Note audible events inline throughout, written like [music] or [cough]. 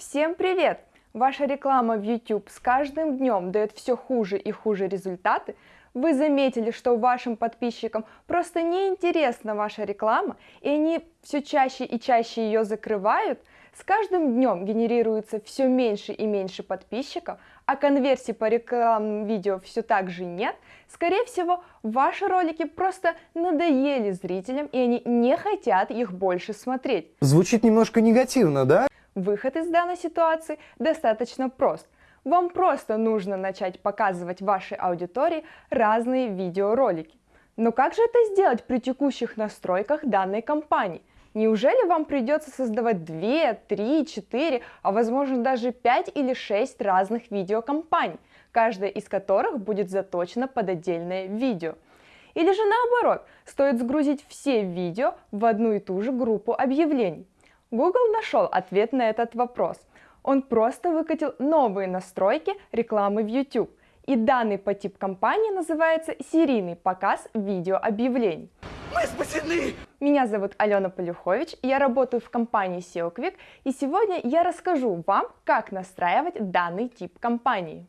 Всем привет! Ваша реклама в YouTube с каждым днем дает все хуже и хуже результаты. Вы заметили, что вашим подписчикам просто неинтересна ваша реклама, и они все чаще и чаще ее закрывают? С каждым днем генерируется все меньше и меньше подписчиков, а конверсий по рекламным видео все так же нет, скорее всего, ваши ролики просто надоели зрителям, и они не хотят их больше смотреть. Звучит немножко негативно, да? Выход из данной ситуации достаточно прост. Вам просто нужно начать показывать вашей аудитории разные видеоролики. Но как же это сделать при текущих настройках данной компании? Неужели вам придется создавать 2, 3, 4, а возможно даже 5 или 6 разных видеокомпаний, каждая из которых будет заточена под отдельное видео? Или же наоборот, стоит сгрузить все видео в одну и ту же группу объявлений? Google нашел ответ на этот вопрос. Он просто выкатил новые настройки рекламы в YouTube. И данный по тип компании называется серийный показ видеообъявлений. Мы спасены! Меня зовут Алена Полюхович, я работаю в компании SEO Quick, и сегодня я расскажу вам, как настраивать данный тип компании.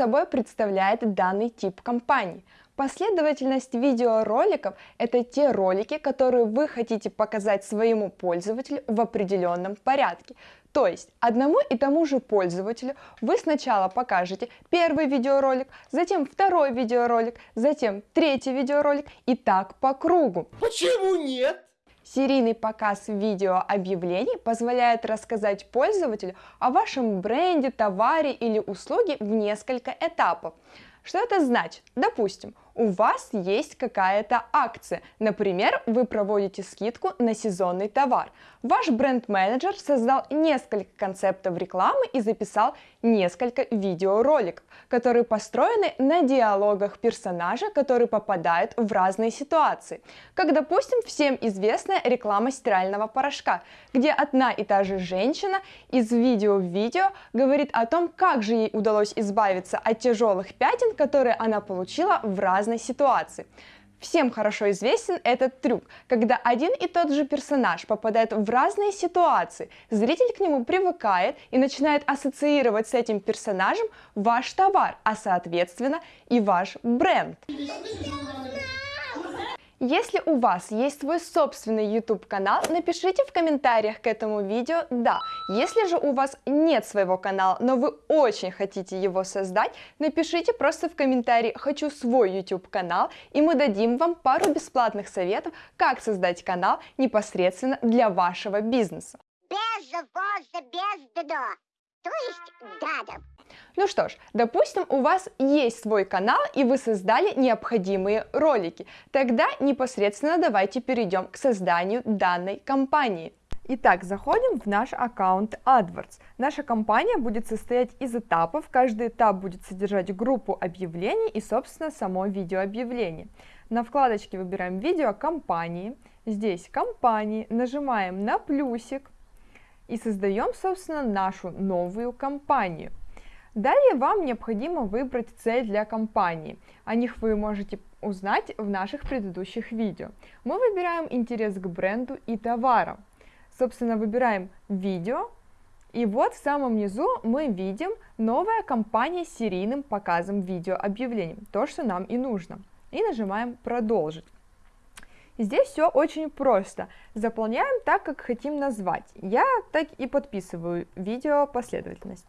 Собой представляет данный тип компании? Последовательность видеороликов – это те ролики, которые вы хотите показать своему пользователю в определенном порядке. То есть одному и тому же пользователю вы сначала покажете первый видеоролик, затем второй видеоролик, затем третий видеоролик и так по кругу. Почему нет? Серийный показ видеообъявлений позволяет рассказать пользователю о вашем бренде, товаре или услуге в несколько этапов. Что это значит? Допустим, у вас есть какая-то акция, например, вы проводите скидку на сезонный товар. Ваш бренд-менеджер создал несколько концептов рекламы и записал несколько видеороликов, которые построены на диалогах персонажа, которые попадают в разные ситуации. Как, допустим, всем известная реклама стирального порошка, где одна и та же женщина из видео в видео говорит о том, как же ей удалось избавиться от тяжелых пятен, которые она получила в разных разной ситуации. Всем хорошо известен этот трюк, когда один и тот же персонаж попадает в разные ситуации, зритель к нему привыкает и начинает ассоциировать с этим персонажем ваш товар, а соответственно и ваш бренд. Если у вас есть свой собственный YouTube канал, напишите в комментариях к этому видео «да». Если же у вас нет своего канала, но вы очень хотите его создать, напишите просто в комментарии «хочу свой YouTube канал» и мы дадим вам пару бесплатных советов, как создать канал непосредственно для вашего бизнеса. Без воза, без дно. То есть дадом. Ну что ж, допустим, у вас есть свой канал и вы создали необходимые ролики. Тогда непосредственно давайте перейдем к созданию данной кампании. Итак, заходим в наш аккаунт AdWords. Наша кампания будет состоять из этапов. Каждый этап будет содержать группу объявлений и, собственно, само видеообъявление. На вкладочке выбираем видео компании. Здесь компании. Нажимаем на плюсик и создаем, собственно, нашу новую кампанию. Далее вам необходимо выбрать цель для компании. О них вы можете узнать в наших предыдущих видео. Мы выбираем интерес к бренду и товарам. Собственно, выбираем видео, и вот в самом низу мы видим новая кампания с серийным показом видеообъявлений, то, что нам и нужно. И нажимаем «Продолжить». Здесь все очень просто. Заполняем так, как хотим назвать. Я так и подписываю видео последовательность.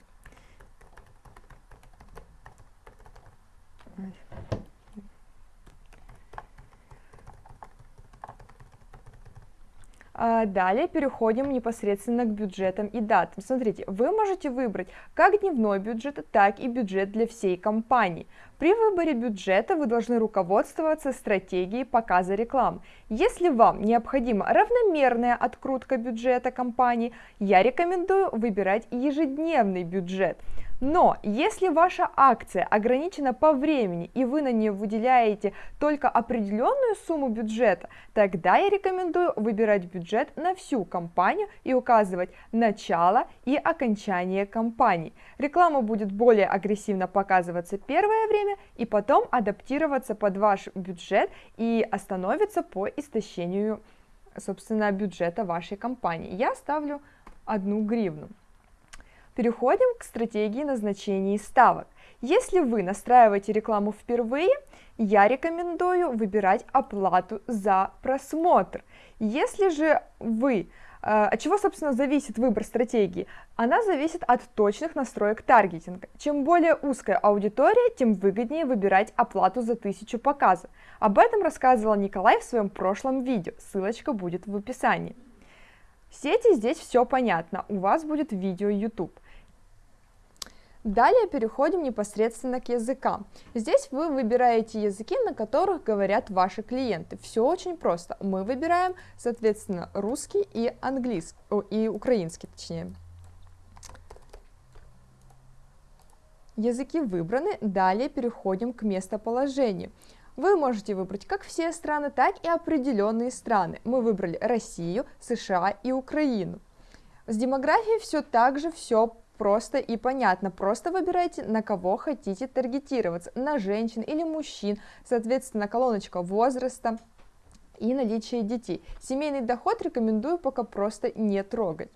Далее переходим непосредственно к бюджетам и датам. Смотрите, вы можете выбрать как дневной бюджет, так и бюджет для всей компании. При выборе бюджета вы должны руководствоваться стратегией показа реклам. Если вам необходима равномерная открутка бюджета компании, я рекомендую выбирать ежедневный бюджет. Но если ваша акция ограничена по времени и вы на нее выделяете только определенную сумму бюджета, тогда я рекомендую выбирать бюджет на всю кампанию и указывать начало и окончание кампании. Реклама будет более агрессивно показываться первое время и потом адаптироваться под ваш бюджет и остановится по истощению собственно бюджета вашей компании. Я ставлю одну гривну. Переходим к стратегии назначения ставок. Если вы настраиваете рекламу впервые, я рекомендую выбирать оплату за просмотр. Если же вы э, от чего, собственно, зависит выбор стратегии? Она зависит от точных настроек таргетинга. Чем более узкая аудитория, тем выгоднее выбирать оплату за тысячу показов. Об этом рассказывал Николай в своем прошлом видео, ссылочка будет в описании. Сети здесь все понятно, у вас будет видео YouTube. Далее переходим непосредственно к языкам. Здесь вы выбираете языки, на которых говорят ваши клиенты. Все очень просто. Мы выбираем, соответственно, русский и английский, и украинский, точнее. Языки выбраны, далее переходим к местоположению. Вы можете выбрать как все страны, так и определенные страны. Мы выбрали Россию, США и Украину. С демографией все так же все просто и понятно. Просто выбирайте, на кого хотите таргетироваться, на женщин или мужчин, соответственно, колоночка возраста и наличие детей. Семейный доход рекомендую пока просто не трогать.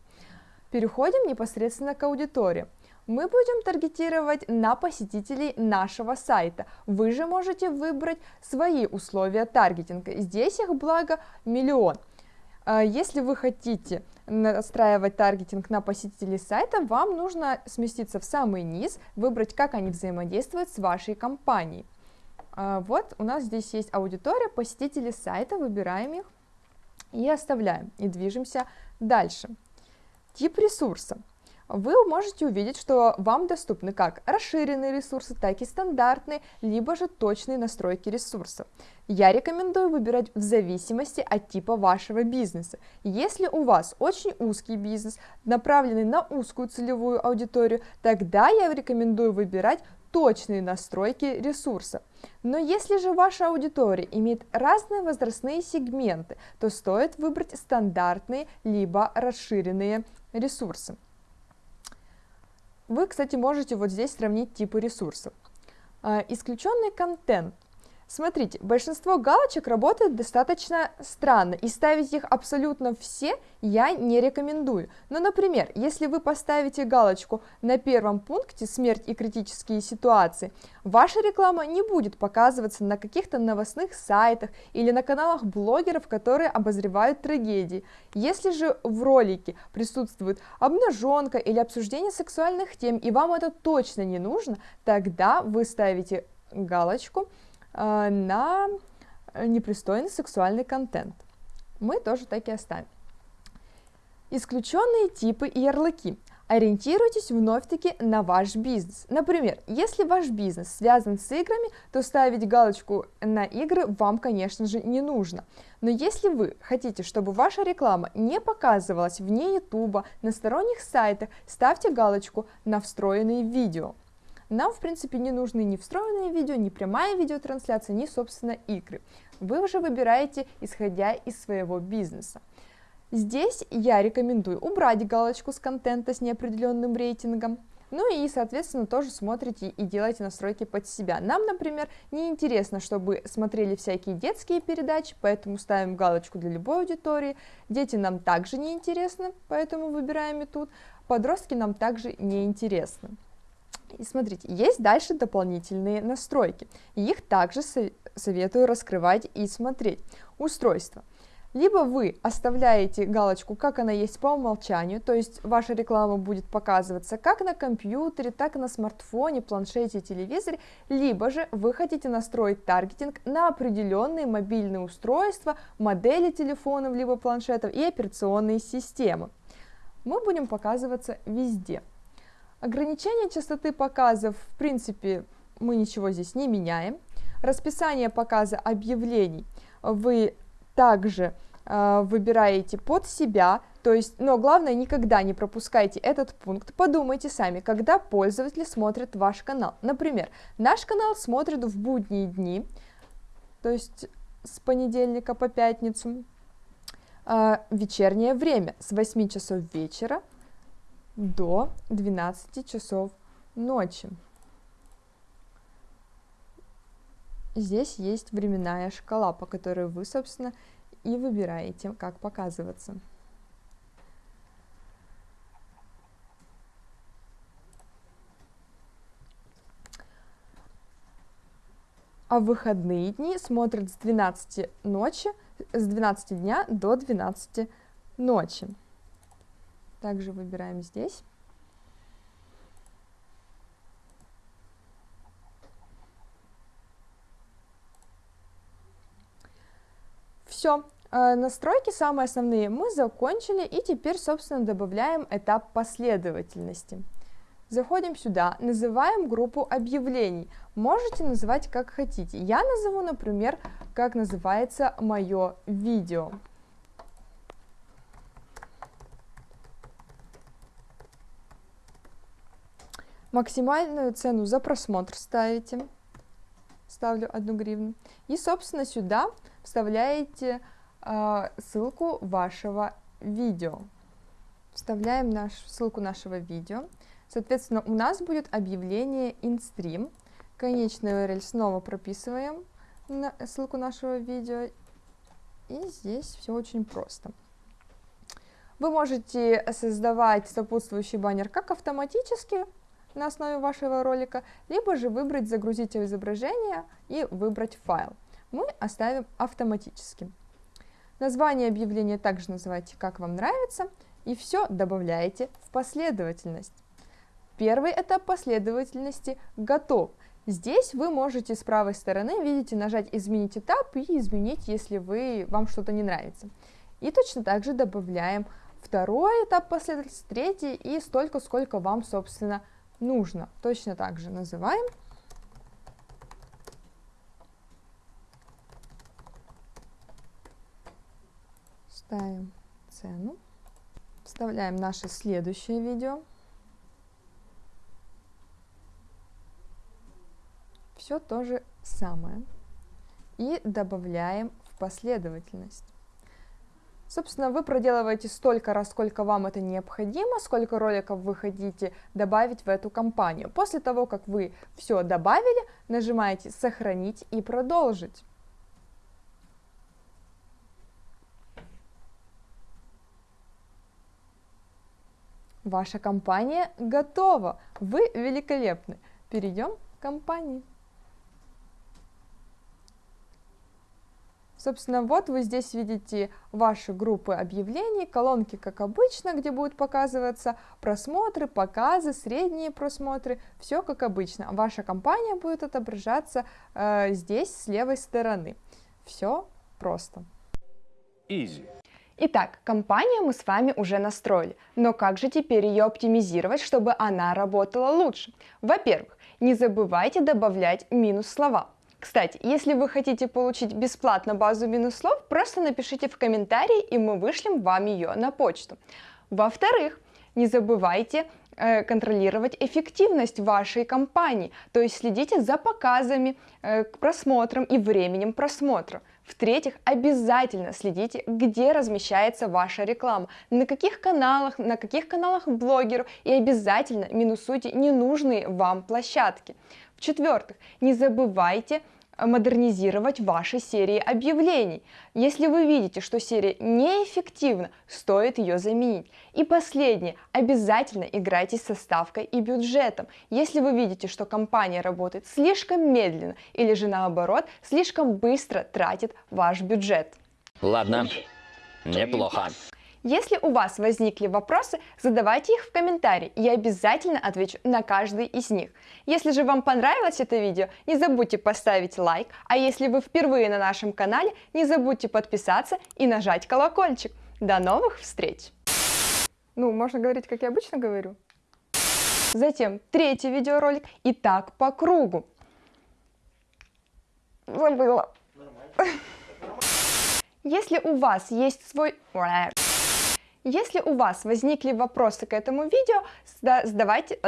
Переходим непосредственно к аудитории мы будем таргетировать на посетителей нашего сайта. Вы же можете выбрать свои условия таргетинга. Здесь их благо миллион. А если вы хотите настраивать таргетинг на посетителей сайта, вам нужно сместиться в самый низ, выбрать, как они взаимодействуют с вашей компанией. А вот у нас здесь есть аудитория, посетители сайта, выбираем их и оставляем, и движемся дальше. Тип ресурса вы можете увидеть, что вам доступны как расширенные ресурсы, так и стандартные, либо же точные настройки ресурсов. Я рекомендую выбирать в зависимости от типа вашего бизнеса. Если у вас очень узкий бизнес, направленный на узкую целевую аудиторию, тогда я рекомендую выбирать точные настройки ресурса. Но если же ваша аудитория имеет разные возрастные сегменты, то стоит выбрать стандартные либо расширенные ресурсы. Вы, кстати, можете вот здесь сравнить типы ресурсов. А, исключенный контент. Смотрите, большинство галочек работает достаточно странно, и ставить их абсолютно все я не рекомендую. Но, например, если вы поставите галочку на первом пункте «Смерть и критические ситуации», ваша реклама не будет показываться на каких-то новостных сайтах или на каналах блогеров, которые обозревают трагедии. Если же в ролике присутствует обнаженка или обсуждение сексуальных тем, и вам это точно не нужно, тогда вы ставите галочку на непристойный сексуальный контент. Мы тоже так и оставим. Исключенные типы и ярлыки. Ориентируйтесь вновь-таки на ваш бизнес. Например, если ваш бизнес связан с играми, то ставить галочку на игры вам, конечно же, не нужно. Но если вы хотите, чтобы ваша реклама не показывалась вне YouTube, на сторонних сайтах, ставьте галочку на встроенные видео. Нам, в принципе, не нужны ни встроенные видео, ни прямая видеотрансляция, ни, собственно, игры. Вы уже выбираете, исходя из своего бизнеса. Здесь я рекомендую убрать галочку с контента с неопределенным рейтингом, ну и, соответственно, тоже смотрите и делаете настройки под себя. Нам, например, не интересно, чтобы смотрели всякие детские передачи, поэтому ставим галочку для любой аудитории. Дети нам также не интересны, поэтому выбираем и тут. Подростки нам также не интересны. И смотрите, есть дальше дополнительные настройки. Их также советую раскрывать и смотреть. Устройство. Либо вы оставляете галочку, как она есть по умолчанию, то есть ваша реклама будет показываться как на компьютере, так и на смартфоне, планшете, телевизоре, либо же вы хотите настроить таргетинг на определенные мобильные устройства, модели телефонов, либо планшетов и операционные системы. Мы будем показываться везде. Ограничение частоты показов, в принципе, мы ничего здесь не меняем. Расписание показа объявлений вы также э, выбираете под себя, то есть, но главное, никогда не пропускайте этот пункт, подумайте сами, когда пользователи смотрят ваш канал. Например, наш канал смотрит в будние дни, то есть с понедельника по пятницу, э, вечернее время с 8 часов вечера до 12 часов ночи. Здесь есть временная шкала, по которой вы, собственно, и выбираете, как показываться. А выходные дни смотрят с 12 ночи, с 12 дня до 12 ночи. Также выбираем здесь. Все, э, настройки самые основные мы закончили и теперь, собственно, добавляем этап последовательности. Заходим сюда, называем группу объявлений. Можете называть как хотите. Я назову, например, как называется мое видео. Максимальную цену за просмотр ставите. Ставлю 1 гривну. И, собственно, сюда вставляете э, ссылку вашего видео. Вставляем наш, ссылку нашего видео. Соответственно, у нас будет объявление InStream. Конечный URL снова прописываем на ссылку нашего видео. И здесь все очень просто. Вы можете создавать сопутствующий баннер как автоматически на основе вашего ролика, либо же выбрать «Загрузить изображение» и выбрать файл. Мы оставим автоматически. Название объявления также называйте как вам нравится, и все добавляете в последовательность. Первый этап последовательности готов. Здесь вы можете с правой стороны, видите, нажать «Изменить этап» и изменить, если вы, вам что-то не нравится. И точно так же добавляем второй этап последовательности, третий и столько, сколько вам, собственно, нужно. Точно так же называем. Ставим цену. Вставляем наше следующее видео. Все то же самое. И добавляем в последовательность. Собственно, вы проделываете столько раз, сколько вам это необходимо, сколько роликов вы хотите добавить в эту кампанию. После того, как вы все добавили, нажимаете «Сохранить» и «Продолжить». Ваша компания готова. Вы великолепны. Перейдем к компании. Собственно, вот вы здесь видите ваши группы объявлений, колонки, как обычно, где будут показываться просмотры, показы, средние просмотры, все как обычно. Ваша компания будет отображаться э, здесь с левой стороны. Все просто. Easy. Итак, компанию мы с вами уже настроили, но как же теперь ее оптимизировать, чтобы она работала лучше? Во-первых, не забывайте добавлять минус слова. Кстати, если вы хотите получить бесплатно базу минус слов, просто напишите в комментарии, и мы вышлем вам ее на почту. Во-вторых, не забывайте э, контролировать эффективность вашей компании, то есть следите за показами, э, просмотром и временем просмотра. В-третьих, обязательно следите, где размещается ваша реклама, на каких каналах, на каких каналах блогеров, и обязательно минусуйте ненужные вам площадки. В-четвертых, не забывайте модернизировать ваши серии объявлений. Если вы видите, что серия неэффективна, стоит ее заменить. И последнее, обязательно играйте с составкой и бюджетом. Если вы видите, что компания работает слишком медленно или же наоборот, слишком быстро тратит ваш бюджет. Ладно, неплохо. Если у вас возникли вопросы, задавайте их в комментарии, я обязательно отвечу на каждый из них. Если же вам понравилось это видео, не забудьте поставить лайк, а если вы впервые на нашем канале, не забудьте подписаться и нажать колокольчик. До новых встреч! Ну, можно говорить, как я обычно говорю. Затем третий видеоролик и так по кругу. Забыла. [laughs] Если у вас есть свой... Если у вас возникли вопросы к этому видео, сда- задавайте...